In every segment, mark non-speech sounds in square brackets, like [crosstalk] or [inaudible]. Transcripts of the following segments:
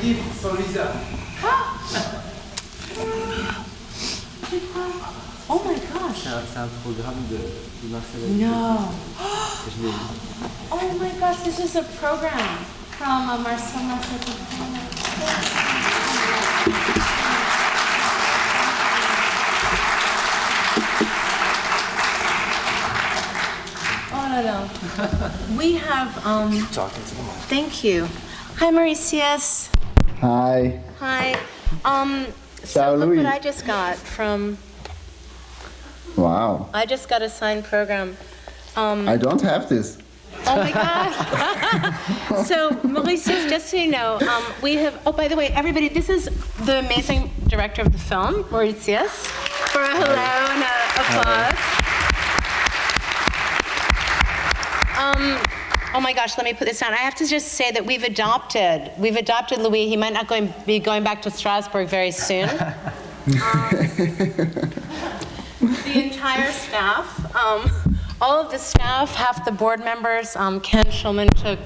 gift for Lisa. Oh my gosh. C'est un, c'est un programme de, de Marcel No. que je. [gasps] Oh my gosh, this is a program from uh, Marcel Marceau. Oh no no. [laughs] We have um Talking to the mic. thank you. Hi Maurizius. Hi. Hi. Um so look what I just got from Wow. I just got a signed program. Um I don't have this. Oh my God. [laughs] so, Maurizius, just so you know, um, we have, oh, by the way, everybody, this is the amazing director of the film, Maurizius, for a hello and a applause. Um, oh my gosh, let me put this down. I have to just say that we've adopted, we've adopted Louis. He might not going, be going back to Strasbourg very soon. Um, [laughs] the entire staff, um, all of the staff, half the board members. Um, Ken Schulman took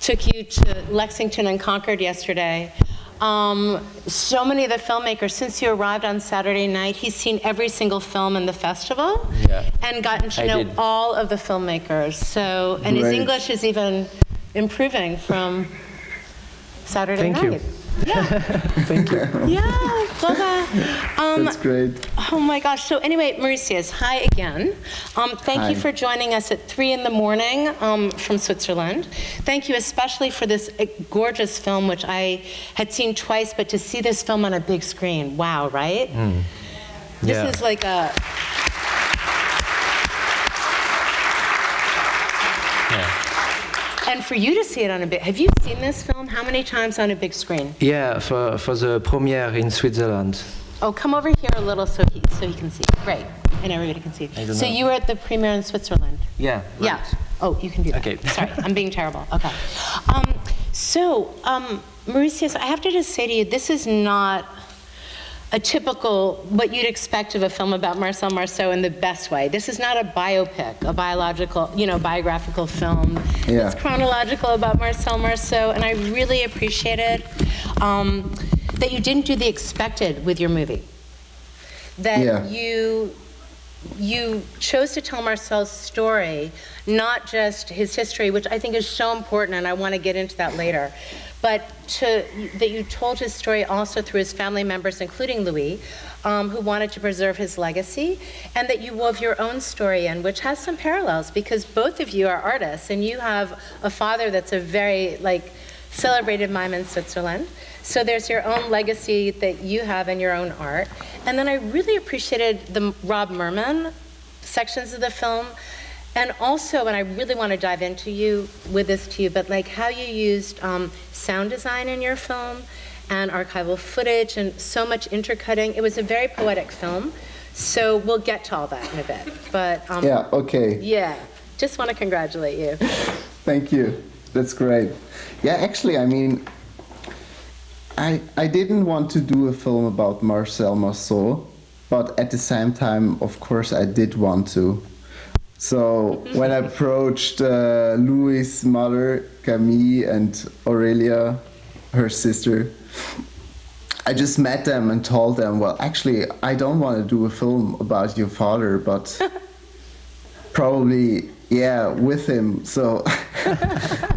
took you to Lexington and Concord yesterday. Um, so many of the filmmakers, since you arrived on Saturday night, he's seen every single film in the festival Yeah. and gotten to I know did. all of the filmmakers. So, and his English is even improving from Saturday Thank you. Yeah, [laughs] Thank you. yeah. Um, That's great. Oh my gosh. So anyway, Maurizius, hi again. Um, thank you for joining us at three in the morning um, from Switzerland. Thank you especially for this uh, gorgeous film, which I had seen twice, but to see this film on a big screen, wow, right? This Yeah. is like a and for you to see it on a big. Have you seen this film? How many times on a big screen? Yeah, for, for the premiere in Switzerland. Oh, come over here a little so he so he can see. Great, and everybody can see. So know. you were at the premiere in Switzerland. Yeah. Yeah. Oh, you can do that. Okay. [laughs] Sorry, I'm being terrible. Okay. Um, so, um, Maurizius, I have to just say to you, this is not a typical what you'd expect of a film about Marcel Marceau in the best way. This is not a biopic, a biological, you know, biographical film. Yeah. It's chronological about Marcel Marceau, and I really appreciated um, that you didn't do the expected with your movie. That Yeah. you you chose to tell Marcel's story, not just his history, which I think is so important, and I want to get into that later, but to, that you told his story also through his family members, including Louis, um, who wanted to preserve his legacy, and that you wove your own story in, which has some parallels because both of you are artists, and you have a father that's a very like celebrated mime in Switzerland. So there's your own legacy that you have in your own art. And then I really appreciated the Rob Mermin sections of the film. And also, and I really want to dive into you with this to you, but like how you used um, sound design in your film and archival footage and so much intercutting. It was a very poetic film. So we'll get to all that in a bit. But um, Yeah, okay. yeah, just want to congratulate you. [laughs] Thank you. That's great. Yeah, actually, I mean, I I didn't want to do a film about Marcel Marceau, but at the same time, of course, I did want to. So when I approached uh, Louis' mother, Camille, and Aurelia, her sister, I just met them and told them, well, actually, I don't want to do a film about your father, but [laughs] probably, yeah, with him. So [laughs]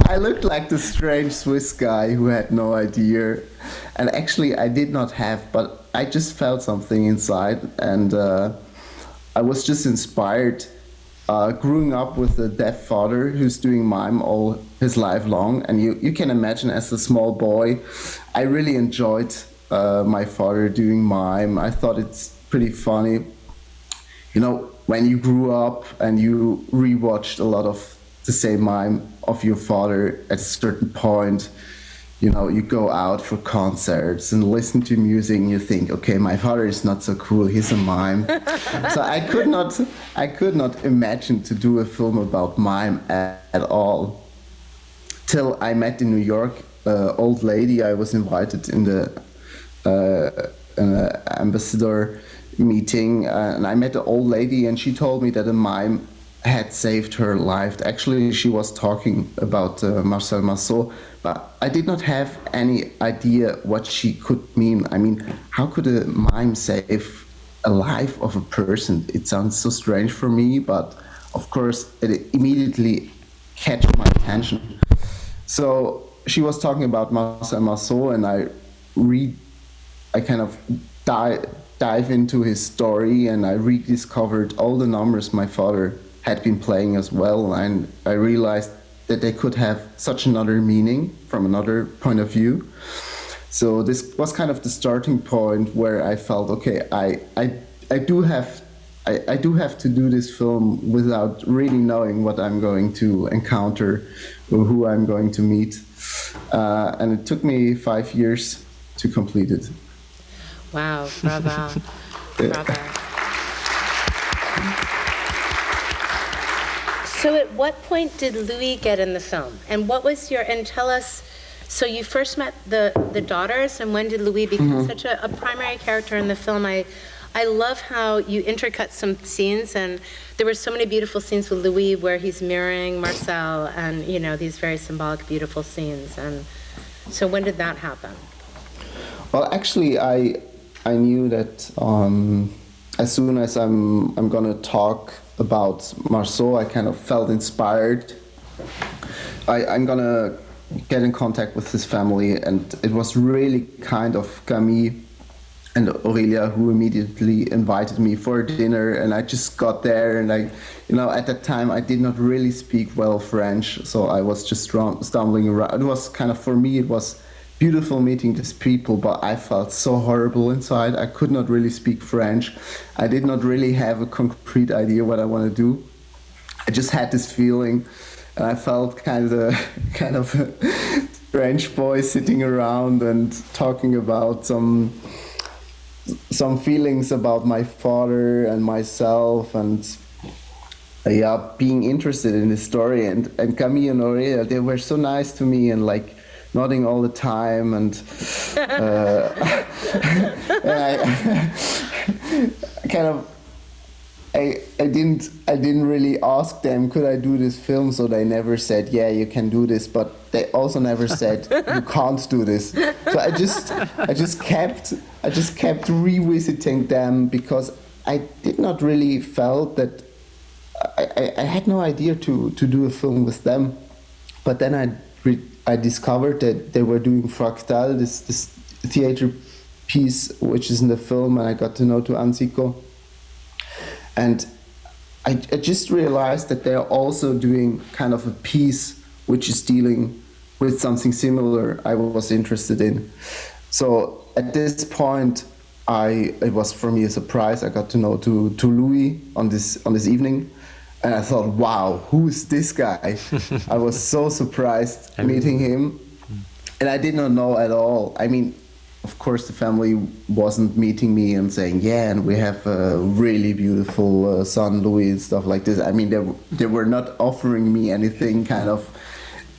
I looked like the strange Swiss guy who had no idea. And actually, I did not have, but I just felt something inside. And uh, I was just inspired. Uh, growing up with a deaf father who's doing mime all his life long, and you, you can imagine as a small boy, I really enjoyed uh, my father doing mime. I thought it's pretty funny you know, when you grew up and you rewatched a lot of the same mime of your father at a certain point, you know, you go out for concerts and listen to music and you think, okay, my father is not so cool, he's a mime. [laughs] so I could not I could not imagine to do a film about mime at, at all. Till I met in New York uh, old lady I was invited in the uh, uh, ambassador meeting, uh, and I met an old lady, and she told me that a mime had saved her life. Actually, she was talking about uh, Marcel Marceau, but I did not have any idea what she could mean. I mean, how could a mime save a life of a person? It sounds so strange for me, but of course, it immediately catch my attention. So she was talking about Marcel Marceau, and I read, I kind of dive dive into his story, and I rediscovered all the numbers my father had been playing as well, and I realized that they could have such another meaning from another point of view. So this was kind of the starting point where I felt, okay, I I, I do have I, I do have to do this film without really knowing what I'm going to encounter or who I'm going to meet. Uh, and it took me five years to complete it. Wow, bravo. [laughs] bravo. So at what point did Louis get in the film? And what was your, and tell us, so you first met the, the daughters, and when did Louis become such a, a primary character in the film? I, I love how you intercut some scenes, and there were so many beautiful scenes with Louis where he's mirroring Marcel, and, you know, these very symbolic, beautiful scenes. And so when did that happen? Well, actually, I I knew that um, as soon as I'm I'm gonna talk about Marceau, I kind of felt inspired. I, I'm gonna get in contact with his family, and it was really kind of Camille and Aurelia who immediately invited me for dinner, and I just got there, and I, you know, at that time I did not really speak well French, so I was just stumbling around. It was kind of for me, it was beautiful meeting these people, but I felt so horrible inside. I could not really speak French. I did not really have a concrete idea what I want to do. I just had this feeling, and I felt [laughs] kind of kind [laughs] of French boy sitting around and talking about some some feelings about my father and myself and yeah being interested in the story and and Camille and Aurelia they were so nice to me and like nodding all the time and uh, [laughs] I, I [laughs] kind of I, I didn't I didn't really ask them could I do this film? So they never said yeah you can do this but they also never said you [laughs] can't do this. So I just I just kept I just kept revisiting them because I did not really felt that I, I, I had no idea to, to do a film with them. But then I re- I discovered that they were doing Fractal this this theater piece which is in the film and I got to know to Anzico and I, I just realized that they're also doing kind of a piece which is dealing with something similar I was interested in. So at this point, I it was for me a surprise. I got to know to, to Louis on this on this evening, and I thought, wow, who's this guy? [laughs] I was so surprised meeting him, and I did not know at all. I mean, of course, the family wasn't meeting me and saying, "Yeah, and we have a really beautiful uh, son, Louis," and stuff like this. I mean, they they were not offering me anything kind of.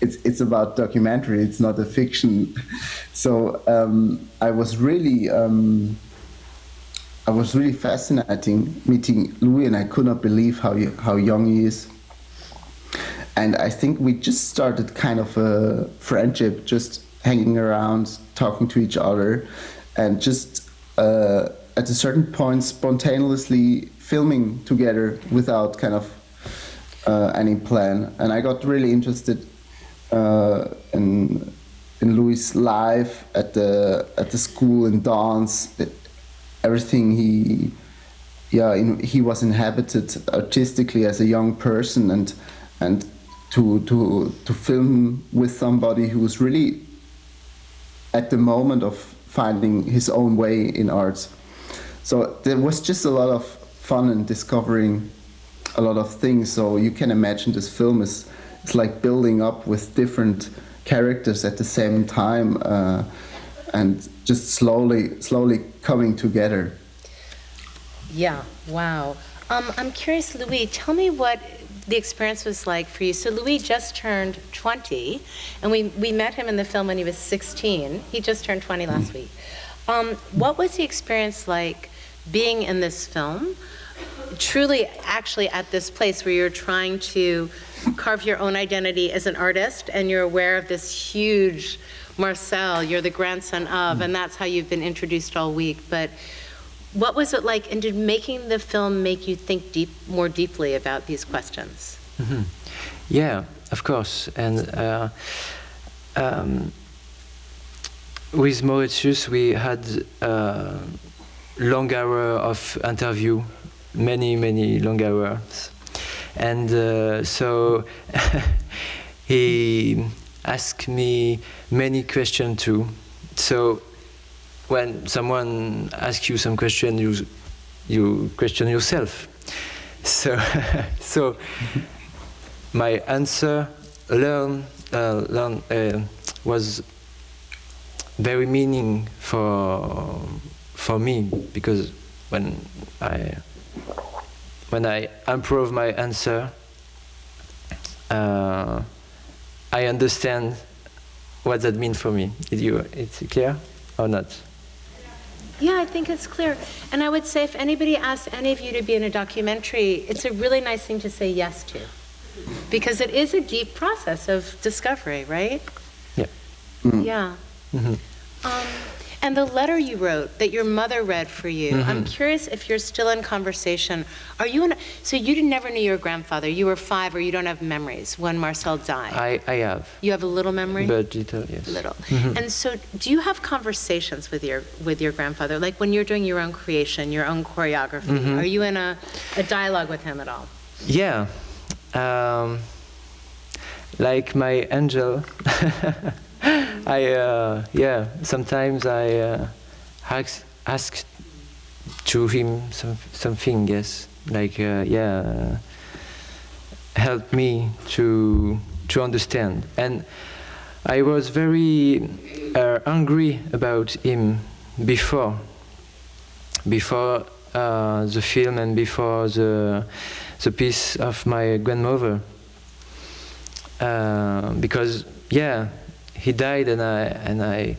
It's it's about documentary. It's not a fiction. [laughs] So um, I was really. Um, I was really fascinating meeting Louis, and I could not believe how how young he is. And I think we just started kind of a friendship, just hanging around, talking to each other, and just uh, at a certain point spontaneously filming together without kind of uh, any plan. And I got really interested uh, in in Louis' life at the at the school in dance, everything he yeah in, he was inhabited artistically as a young person and and to to to film with somebody who was really at the moment of finding his own way in art. So there was just a lot of fun in discovering a lot of things. So you can imagine this film is it's like building up with different characters at the same time uh, and just slowly slowly coming together. Yeah, wow. Um, I'm curious, Louis, tell me what the experience was like for you. So Louis just turned 20, and we, we met him in the film when he was 16. He just turned 20 last week. Um, what was the experience like being in this film, truly actually at this place where you're trying to carve your own identity as an artist and you're aware of this huge Marcel, you're the grandson of, and that's how you've been introduced all week. But what was it like, and did making the film make you think deep, more deeply about these questions? Yeah, of course. And uh, um, with Maurizius, we had uh, long hour of interview, many, many long hours. And uh, so [laughs] he asked me many questions too. So when someone asks you some question, you you question yourself. So [laughs] so my answer learn uh, learn uh, was very meaning for for me because when I when I improve my answer, uh, I understand what that means for me. Is you it's clear or not? Yeah, I think it's clear. And I would say if anybody asks any of you to be in a documentary, it's a really nice thing to say yes to. Because it is a deep process of discovery, right? Yeah. Yeah. Um, and the letter you wrote that your mother read for you, I'm mm-hmm. curious if you're still in conversation. Are you in, so you never knew your grandfather. You were five or you don't have memories when Marcel died. I I have, you have a little memory? but little yes. little. Mm-hmm. And so, do you have conversations with your with your grandfather, like when you're doing your own creation, your own choreography? Mm-hmm. Are you in a, a dialogue with him at all? Yeah. Um, like my angel, [laughs] I uh, yeah. Sometimes I uh, ask ask to him some something. Yes, like uh, yeah, help me to to understand. And I was very uh, angry about him before before uh, the film and before the the piece of my grandmother uh, because yeah he died and I and I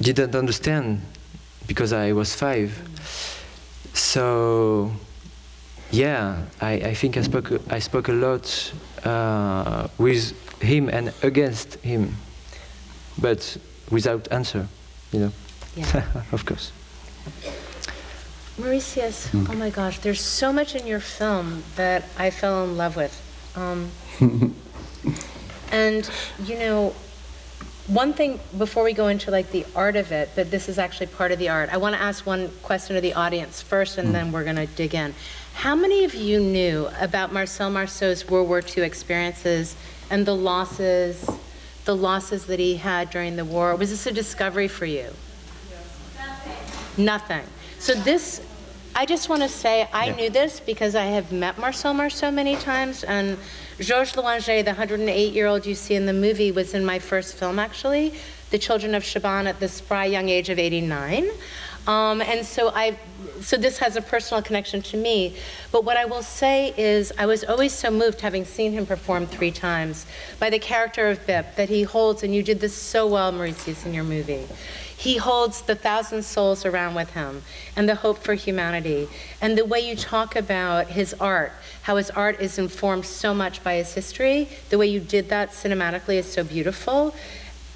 didn't understand because I was five so yeah I, I think I spoke I spoke a lot uh, with him and against him but without answer you know Yeah. [laughs] of course Maurizius, oh my gosh, there's so much in your film that I fell in love with. Um, [laughs] and, you know, one thing before we go into like the art of it, but this is actually part of the art, I want to ask one question to the audience first and hmm. then we're going to dig in. How many of you knew about Marcel Marceau's World War II experiences and the losses, the losses that he had during the war? Was this a discovery for you? Nothing. So this, I just want to say, I Yeah. knew this because I have met Marcel Marceau many times, and Georges Loinger, the 108-year-old you see in the movie, was in my first film, actually, The Children of Chabannes, at the spry young age of 89. Um, and so I, so this has a personal connection to me. But what I will say is, I was always so moved, having seen him perform three times, by the character of Bip that he holds, and you did this so well, Maurizius, in your movie. He holds the thousand souls around with him and the hope for humanity. And the way you talk about his art, how his art is informed so much by his history, the way you did that cinematically is so beautiful.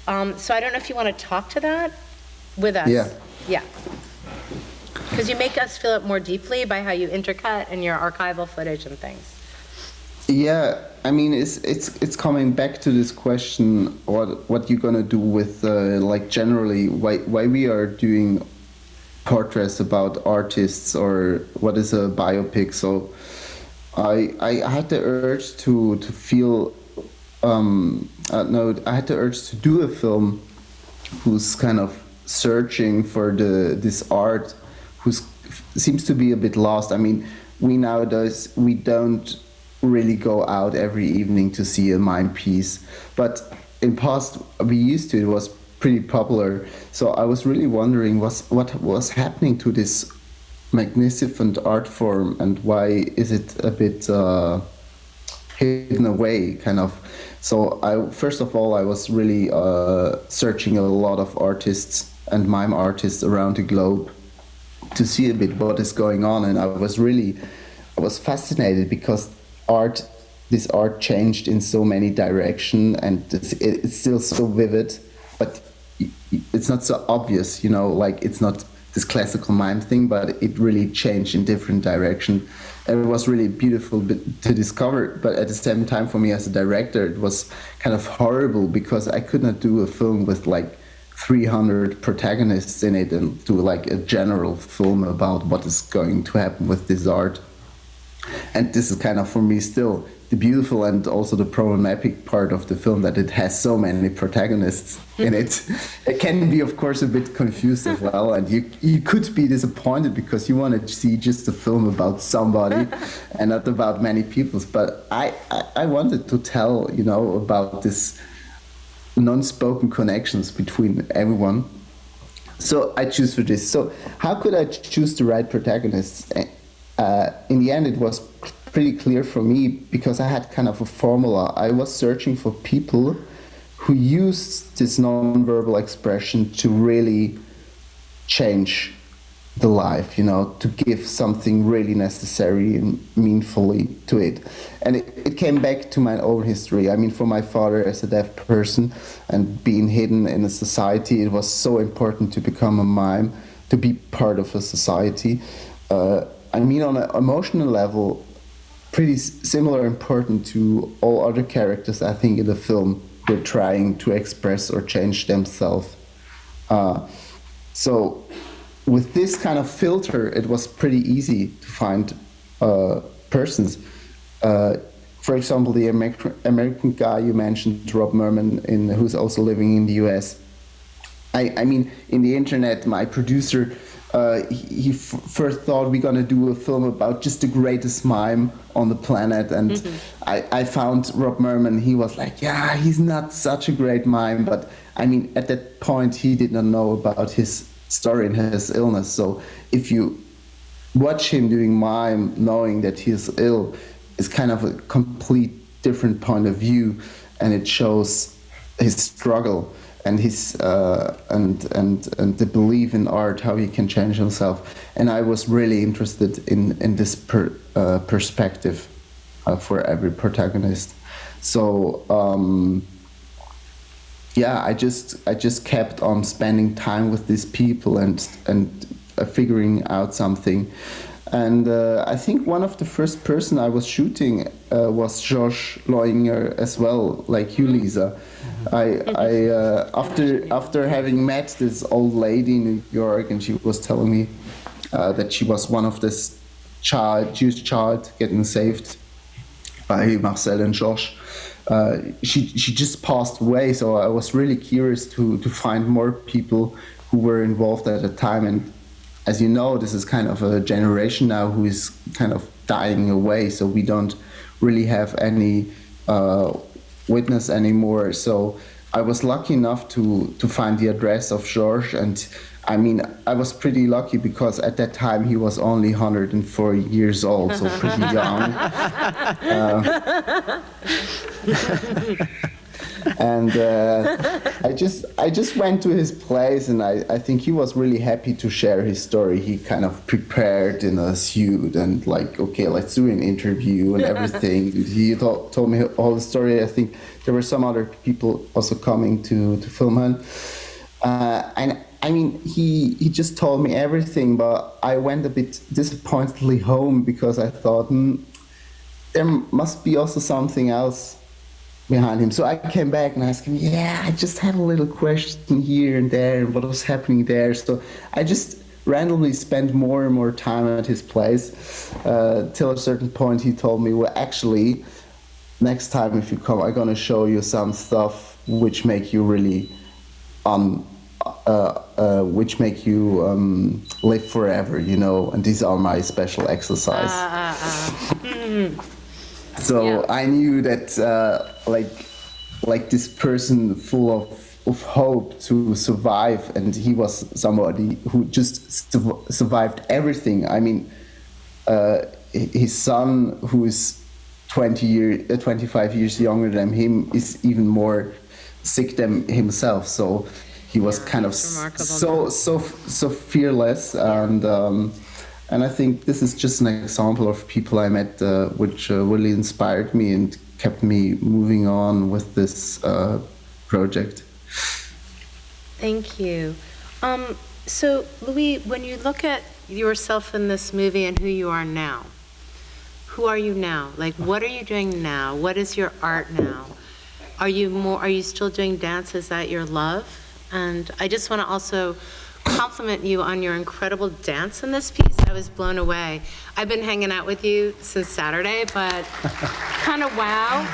Um, so I don't know if you want to talk to that with us. Yeah. Yeah. Because you make us feel it more deeply by how you intercut and your archival footage and things. Yeah, I mean, it's it's it's coming back to this question: what what you gonna do with uh, like generally why why we are doing portraits about artists or what is a biopic? So, I I had the urge to to feel um uh, no I had the urge to do a film who's kind of searching for the this art who's seems to be a bit lost. I mean, we nowadays we don't really go out every evening to see a mime piece, but in past we used to. It was pretty popular. So I was really wondering what's what was happening to this magnificent art form and why is it a bit uh, hidden away, kind of. So I first of all I was really uh, searching a lot of artists and mime artists around the globe to see a bit what is going on, and I was really I was fascinated because art, this art changed in so many direction, and it's, it's still so vivid, but it's not so obvious, you know, like it's not this classical mime thing, but it really changed in different direction. And it was really beautiful to discover, but at the same time, for me as a director, it was kind of horrible because I could not do a film with like 300 protagonists in it and do like a general film about what is going to happen with this art. And this is kind of for me still the beautiful and also the problematic part of the film that it has so many protagonists in it. It can be, of course, a bit confused as well, and you you could be disappointed because you want to see just a film about somebody [laughs] and not about many people. But I, I, I wanted to tell you know about this non-spoken connections between everyone. So I choose for this. So how could I choose the right protagonists? Uh, in the end, it was pretty clear for me because I had kind of a formula. I was searching for people who used this non-verbal expression to really change the life, you know, to give something really necessary and meaningfully to it. And it, it came back to my own history. I mean, for my father as a deaf person and being hidden in a society, it was so important to become a mime, to be part of a society. Uh, I mean, on an emotional level, pretty similar important to all other characters, I think, in the film. They're trying to express or change themselves. Uh, so with this kind of filter, it was pretty easy to find uh, persons. Uh, for example, the American, American guy you mentioned, Rob Mermin, in, who's also living in the US. I, I mean, in the internet, my producer, uh, he, first thought we're gonna do a film about just the greatest mime on the planet, and mm-hmm. I, I found Rob Mermin. He was like, "Yeah, he's not such a great mime," but I mean, at that point, he did not know about his story and his illness. So if you watch him doing mime, knowing that he is ill, is kind of a complete different point of view, and it shows his struggle and his uh, and and and the belief in art, how he can change himself. And I was really interested in in this per, uh, perspective uh, for every protagonist. So. Um, yeah, I just I just kept on spending time with these people and and uh, figuring out something. And uh, I think one of the first person I was shooting uh, was Georges Loinger as well, like you, Lisa. I, I uh, after after having met this old lady in New York, and she was telling me uh, that she was one of this child Jewish child getting saved by Marcel and Josh uh, she she just passed away. So I was really curious to to find more people who were involved at the time. And as you know, this is kind of a generation now who is kind of dying away. So we don't really have any uh, witness anymore. So I was lucky enough to to find the address of Georges and I mean, I was pretty lucky because at that time he was only 104 years old, so pretty [laughs] young. Uh, [laughs] and uh, I just I just went to his place, and I, I think he was really happy to share his story. He kind of prepared in a suit and like, okay, let's do an interview and everything. [laughs] he told, told me all the story. I think there were some other people also coming to to film him, uh, and I mean, he he just told me everything, but I went a bit disappointedly home because I thought mm, there must be also something else behind him. So I came back and asked him, "Yeah, I just have a little question here and there, and what was happening there." So I just randomly spent more and more time at his place uh, till a certain point he told me, "Well, actually, next time if you come, I'm gonna show you some stuff which make you really." Um, uh, uh, which make you um, live forever, you know, and these are my special exercise. Uh, so yeah. I knew that, uh, like, like this person full of of hope to survive, and he was somebody who just su survived everything. I mean, uh, his son, who is 20 year, uh, 25 years younger than him, is even more sick than himself. So he was yeah, kind of so so so fearless and um, And I think this is just an example of people I met, uh, which uh, really inspired me and kept me moving on with this uh, project. Thank you. Um, so, Louis, when you look at yourself in this movie and who you are now, who are you now? Like, what are you doing now? What is your art now? Are you more? Are you still doing dance? Is that your love? And I just want to also compliment you on your incredible dance in this piece. I was blown away. I've been hanging out with you since Saturday, but [laughs] kind of wow.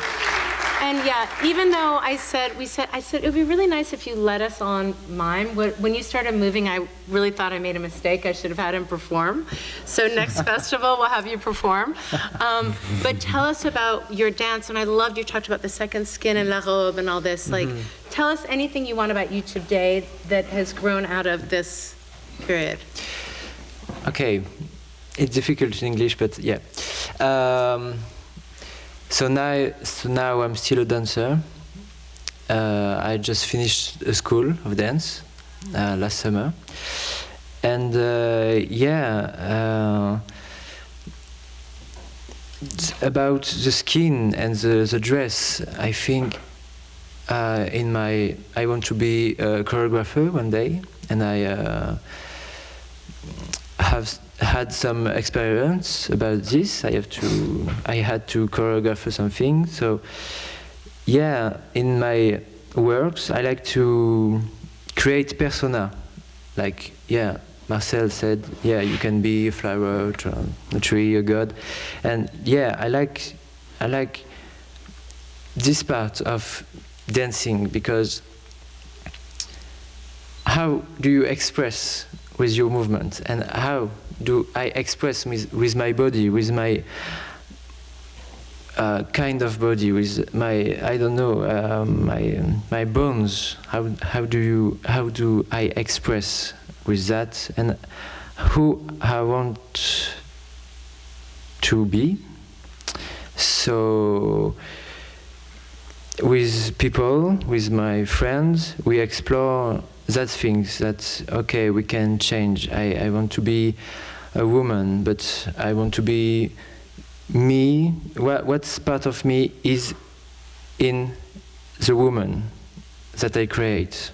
And yeah, even though I said, we said, I said, it would be really nice if you let us on mime. When you started moving, I really thought I made a mistake. I should have had him perform. So next [laughs] festival, we'll have you perform. Um, but tell us about your dance. And I loved you talked about the second skin and la robe and all this. Like, tell us anything you want about you today that has grown out of this period. Okay, it's difficult in English, but yeah. Um, so now, so now I'm still a dancer. Uh, I just finished a school of dance uh, last summer, and uh, yeah. Uh, about the skin and the, the dress, I think uh, in my I want to be a choreographer one day, and I uh, have had some experience about this. I have to I had to choreograph something. So yeah, in my works, I like to create persona. Like yeah, Marcel said, yeah, you can be a flower, a tree, a god, and yeah, I like I like this part of dancing because how do you express with your movement and how do I express with, with my body, with my uh, kind of body, with my I don't know um, my my bones. How how do you how do I express with that and who I want to be? So with people, with my friends, we explore that things that okay we can change. I, I want to be a woman, but I want to be me. What what's part of me is in the woman that I create.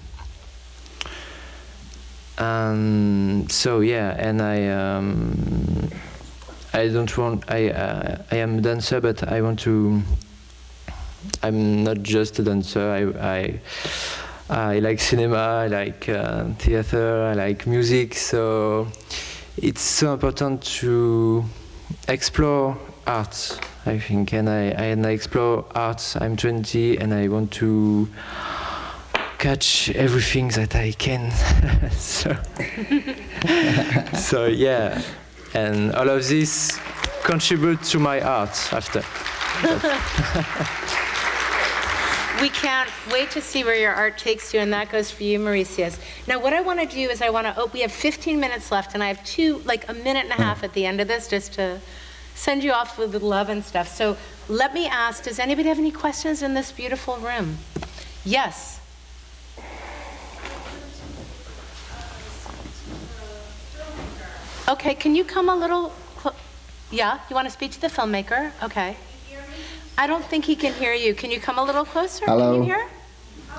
And so yeah, and I um, I don't want I uh, I am a dancer, but I want to. I'm not just a dancer. I I, I like cinema. I like uh, theater. I like music. So it's so important to explore art. I think, and I and I explore art. I'm 20, and I want to catch everything that I can. [laughs] so, so yeah, and all of this contribute to my art after. [laughs] We can't wait to see where your art takes you, and that goes for you, Maurizius. Now, what I want to do is I want to, oh, we have 15 minutes left, and I have two, like a minute and a half at the end of this, just to send you off with love and stuff. So let me ask, does anybody have any questions in this beautiful room? Yes? Okay, can you come a little, yeah, you want to speak to the filmmaker? Okay. I don't think he can hear you. Can you come a little closer? Can Hello. you hear?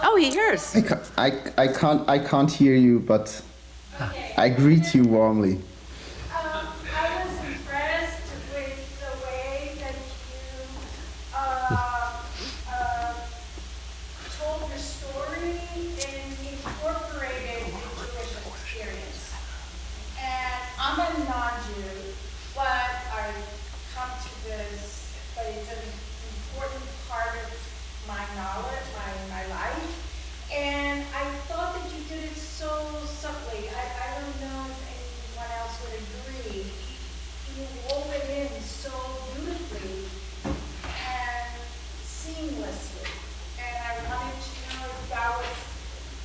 Oh, he hears. I, ca- I, I can't I can't hear you, but ah. I greet you warmly. Um, I was impressed with the way that you uh, uh, told the story and incorporated the Jewish experience. And I'm a non-Jew, but I come to this, but it's an important part of my knowledge, my, my life. And I thought that you did it so subtly. I, I don't know if anyone else would agree. You wove it in so beautifully and seamlessly. And I wanted to know if that was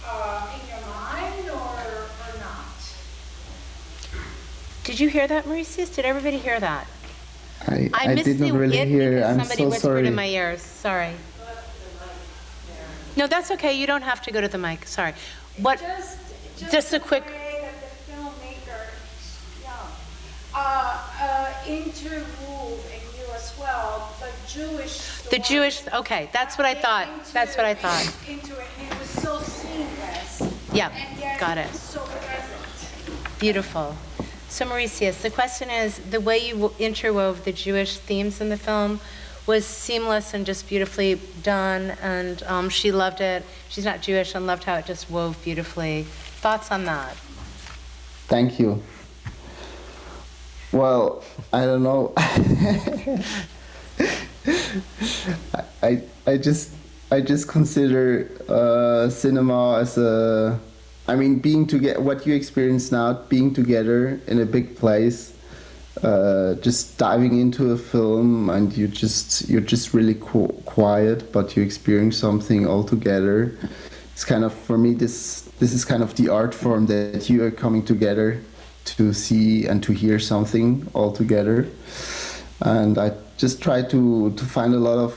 uh, in your mind or, or not. Did you hear that, Maurizius? Did everybody hear that? I, I, I did not really hear. because I'm somebody so whispered sorry. in my ears. Sorry. No, that's okay. You don't have to go to the mic. Sorry. What? Just, just, Just a quick- way that the filmmaker, yeah, uh, uh, interwove in you as well, the Jewish story. The Jewish, okay, that's what I thought. into- That's what I thought. Into it, it was so seamless. Yeah, got it. So present. Beautiful. So Maurizius, the question is, the way you interwove the Jewish themes in the film was seamless and just beautifully done, and um, she loved it. She's not Jewish and loved how it just wove beautifully. Thoughts on that? Thank you. Well, I don't know. [laughs] I, I, just I just consider uh, cinema as a I mean being together what you experience now being together in a big place uh, just diving into a film and you just you're just really qu- quiet but you experience something all together it's kind of for me this this is kind of the art form that you are coming together to see and to hear something all together and I just try to to find a lot of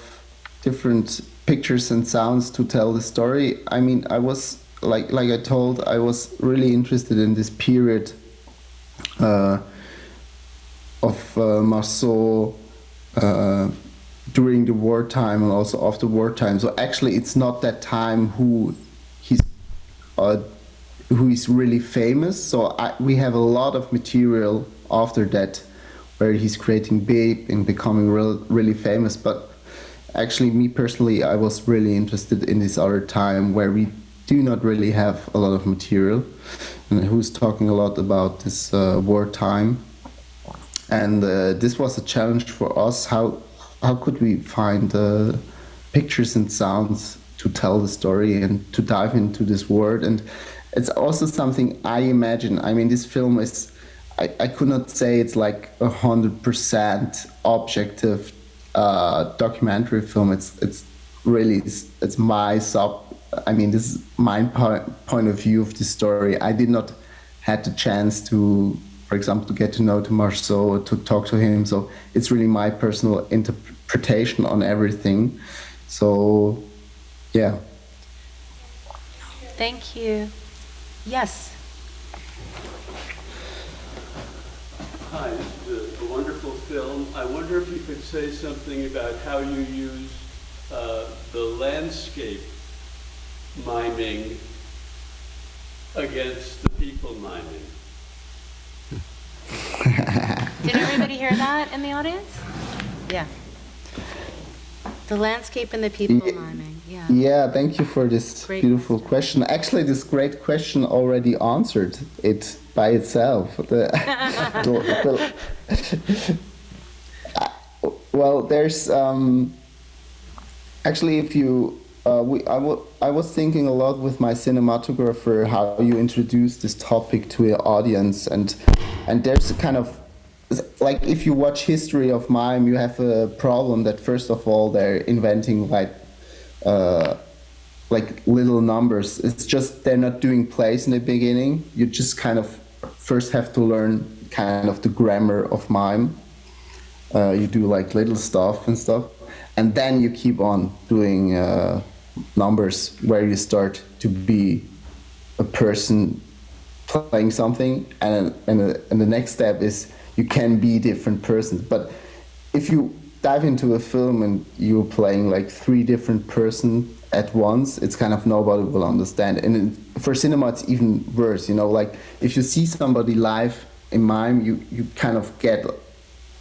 different pictures and sounds to tell the story. I mean, I was like like I told, I was really interested in this period uh, of uh, Marceau uh, during the wartime and also after wartime. So actually, it's not that time who he's uh, who is really famous. So I, we have a lot of material after that where he's creating big and becoming real, really famous. But actually, me personally, I was really interested in this other time where we do not really have a lot of material, and who's talking a lot about this uh, wartime. And uh, this was a challenge for us. How how could we find uh, pictures and sounds to tell the story and to dive into this world? And it's also something I imagine. I mean, this film is. I, I could not say it's like a hundred percent objective uh, documentary film. It's it's really it's, it's my sub. I mean, this is my point point of view of the story. I did not had the chance to, for example, to get to know to Marceau or to talk to him. So it's really my personal interpretation on everything. So, yeah. Thank you. Yes. Hi, it's a, a wonderful film. I wonder if you could say something about how you use uh, the landscape miming against the people miming. [laughs] Did everybody hear that in the audience? Yeah. The landscape and the people Ye- miming, yeah. Yeah, thank you for this Great beautiful question. Actually, this great question already answered it by itself. [laughs] The- the- the- [laughs] Uh, well, there's um, actually if you uh, we I I was thinking a lot with my cinematographer how you introduce this topic to an audience and and there's a kind of like if you watch history of mime you have a problem that first of all they're inventing like uh, like little numbers. It's just they're not doing plays in the beginning. You just kind of first have to learn kind of the grammar of mime. Uh, you do like little stuff and stuff. And then you keep on doing uh, numbers where you start to be a person playing something and and, and the next step is you can be different persons. But if you dive into a film and you're playing like three different person at once it's kind of nobody will understand. And for cinema it's even worse you know? Like if you see somebody live in mime you you kind of get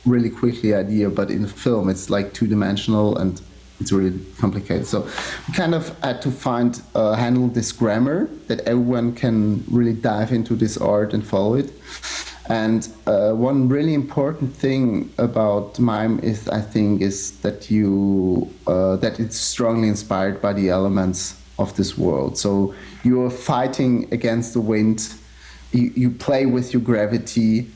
really quickly idea. But in film it's like two-dimensional and it's really complicated. So we kind of had to find uh, handle this grammar that everyone can really dive into this art and follow it. And uh, one really important thing about mime is i think is that you uh, that it's strongly inspired by the elements of this world. So you're fighting against the wind. You, you play with your gravity.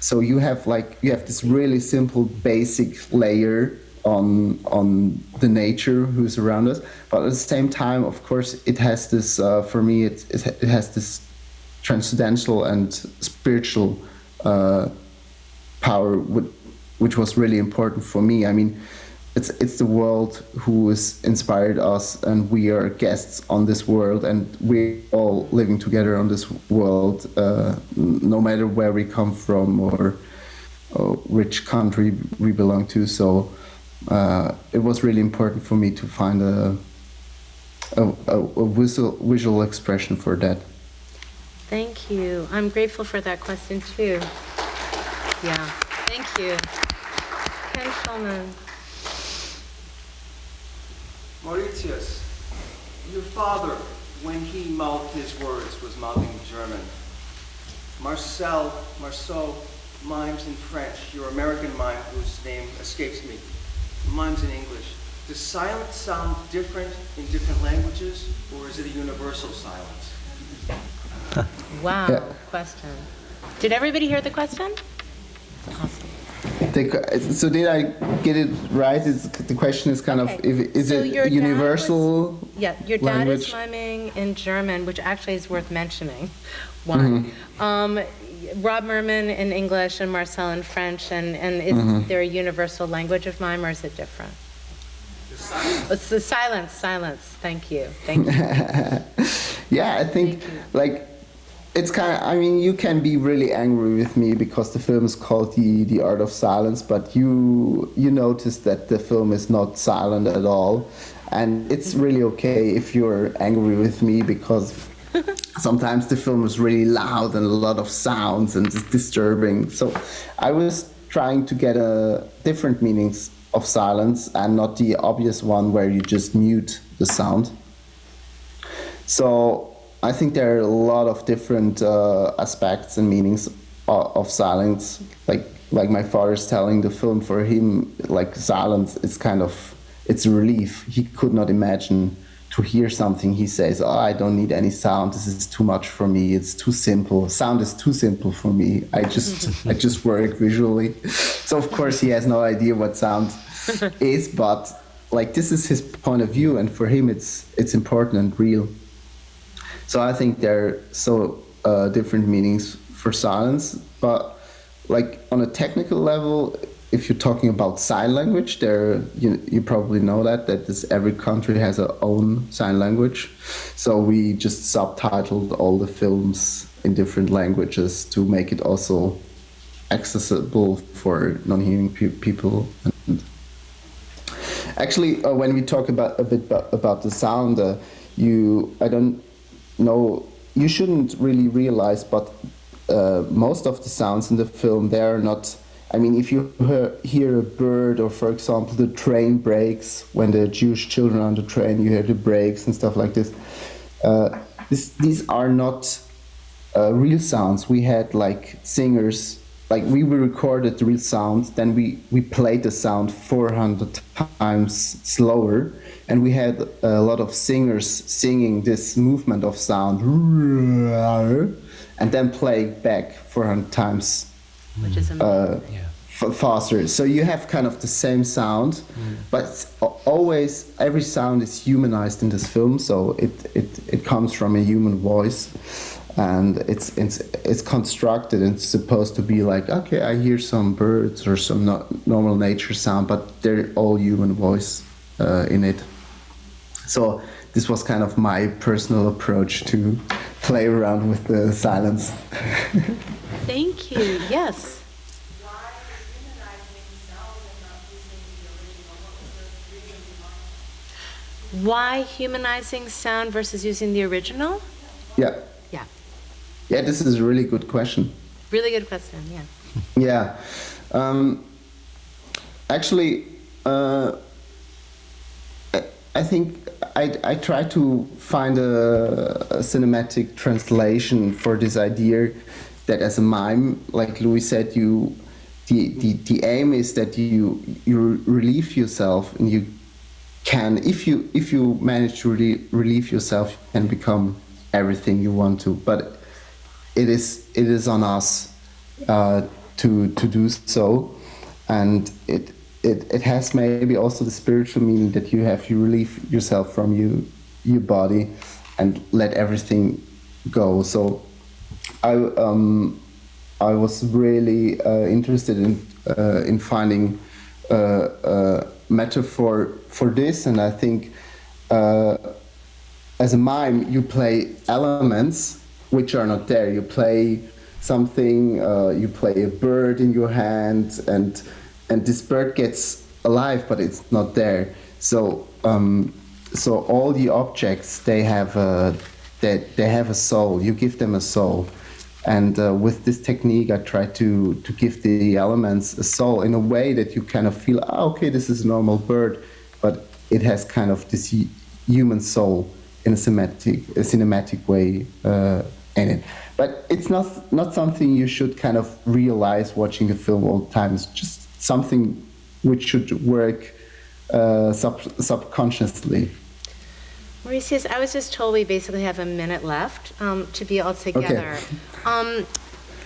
So you have like you have this really simple basic layer on on the nature who's around us but at the same time of course it has this uh, for me it, it, it has this transcendental and spiritual uh, power wh- which was really important for me i mean it's it's the world who has inspired us and we are guests on this world and we're all living together on this world uh, no matter where we come from or uh, which country we belong to. So uh, it was really important for me to find a a, a, a visual, visual expression for that. Thank you. I'm grateful for that question too. Yeah, thank you. Ken Schulman. Maurizius, your father, when he mouthed his words, was mouthing German. Marcel, Marceau mimes in French, your American mime whose name escapes me, mimes in English. Does silence sound different in different languages, or is it a universal silence? [laughs] Wow, Yeah. question. Did everybody hear the question? Awesome. The, so did I get it right? It's, the question is kind Okay. of if, is So it universal? was- Yeah, your dad is language? miming in German, which actually is worth mentioning. Why? Mm-hmm. Um, Rob Mermin in English and Marcel in French, and, and is Mm-hmm. there a universal language of mime, or is it different? It's the silence, silence. Thank you, thank you. [laughs] Yeah, I think like it's kind of. I mean, you can be really angry with me because the film is called the the Art of Silence, but you you notice that the film is not silent at all, and it's really okay if you're angry with me because [laughs] sometimes the film is really loud and a lot of sounds and it's disturbing. So I was trying to get a different meanings of silence and not the obvious one where you just mute the sound. So I think there are a lot of different uh, aspects and meanings of, of silence. Like like my father's telling the film for him, like silence is kind of it's a relief. He could not imagine to hear something. He says, "Oh, I don't need any sound. This is too much for me. It's too simple. Sound is too simple for me. I just I [laughs] just work visually." So of course he has no idea what sound [laughs] is, but like this is his point of view, and for him it's it's important and real. So I think there are so uh, different meanings for silence, but like on a technical level, if you're talking about sign language, there you, you probably know that that this every country has its own sign language. So we just subtitled all the films in different languages to make it also accessible for non-hearing pe- people. And actually, uh, when we talk about a bit about, about the sound, uh, you I don't know you shouldn't really realize, but uh, most of the sounds in the film they are not. I mean, if you hear, a bird, or for example, the train brakes when the Jewish children are on the train, you hear the brakes and stuff like this. Uh, this these are not uh, real sounds. We had like singers, like we recorded the real sound, then we, we played the sound 400 times slower, and we had a lot of singers singing this movement of sound, and then play back 400 times Which is amazing. uh, Yeah. f- faster. So you have kind of the same sound, but always every sound is humanized in this film. So it, it, it comes from a human voice, and it's it's it's constructed. and It's supposed to be like okay, I hear some birds or some no, normal nature sound, but they're all human voice uh, in it. So this was kind of my personal approach to play around with the silence. Thank you, yes. Why humanizing sound and not using the original? What was the reason behind? Why humanizing sound versus using the original? Yeah. Yeah, Yeah, this is a really good question. really good question, yeah. Yeah. Um, actually, uh, I, I think I, I try to find a, a cinematic translation for this idea that as a mime, like Louis said, you the, the, the aim is that you you relieve yourself and you can if you if you manage to re- relieve yourself you can become everything you want to. But it is it is on us uh, to to do so. And it it it has maybe also the spiritual meaning that you have you relieve yourself from you your body and let everything go so I um I was really uh, interested in uh, in finding uh, a metaphor for this, and I think uh, as a mime you play elements which are not there. You play something. Uh, you play a bird in your hand, and and this bird gets alive, but it's not there. So um, so all the objects they have a they, they have a soul. You give them a soul. And uh, with this technique, I try to, to give the elements a soul in a way that you kind of feel, ah, okay, this is a normal bird, but it has kind of this human soul in a cinematic, a cinematic way uh, in it. But it's not, not something you should kind of realize watching a film all the time. It's just something which should work uh, sub- subconsciously. Maurizius, I was just told we basically have a minute left um, to be all together. Um,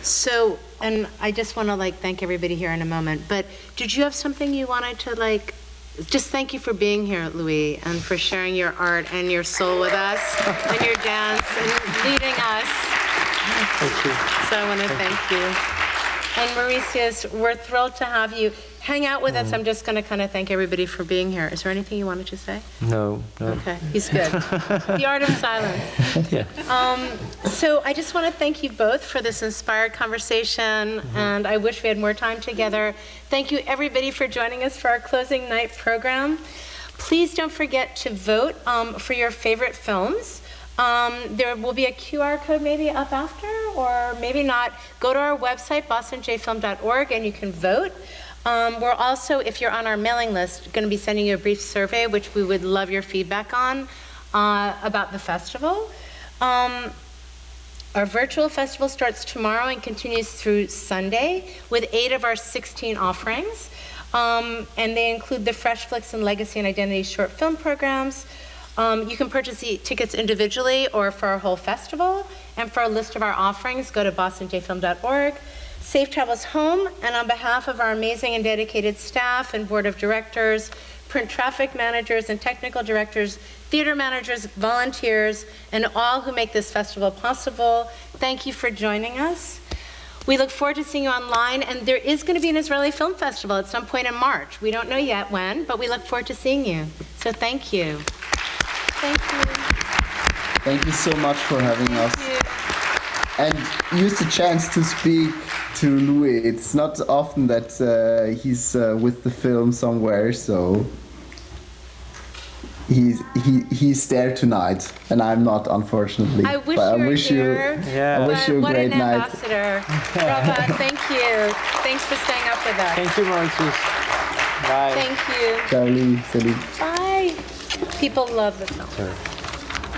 so, and I just want to like thank everybody here in a moment. But did you have something you wanted to like? Just thank you for being here, Louis, and for sharing your art and your soul with us, and your dance, and leading us. Thank you. So I want to thank you. And Maurizius, we're thrilled to have you hang out with us. I'm just going to kind of thank everybody for being here. Is there anything you wanted to say? No, no. Okay, he's good. [laughs] the art of silence. Yeah. Um, so I just want to thank you both for this inspired conversation, and I wish we had more time together. Thank you, everybody, for joining us for our closing night program. Please don't forget to vote um, for your favorite films. Um, there will be a QR code maybe up after, or maybe not. Go to our website, bostonjfilm.org, and you can vote. Um, we're also, if you're on our mailing list, going to be sending you a brief survey, which we would love your feedback on uh, about the festival. Um, our virtual festival starts tomorrow and continues through Sunday with eight of our 16 offerings. Um, and they include the Fresh Flicks and Legacy and Identity short film programs. Um, you can purchase the tickets individually or for our whole festival. And for a list of our offerings, go to bostonjfilm.org. Safe travels home, and on behalf of our amazing and dedicated staff and board of directors, print traffic managers and technical directors, theater managers, volunteers, and all who make this festival possible, thank you for joining us. We look forward to seeing you online, and there is going to be an Israeli Film Festival at some point in March. We don't know yet when, but we look forward to seeing you. So thank you. Thank you. Thank you so much for having us. You. and use the chance to speak to Louis. It's not often that uh, he's uh, with the film somewhere, so he's he he's there tonight, and I'm not, unfortunately. I wish but you I were wish here. you Yeah. I wish you a what great an night. ambassador. Rava, [laughs] thank you. Thanks for staying up with us. Thank you, Maurizius. Bye. Thank you. Charlie, salut. Bye. People love the film. Sorry.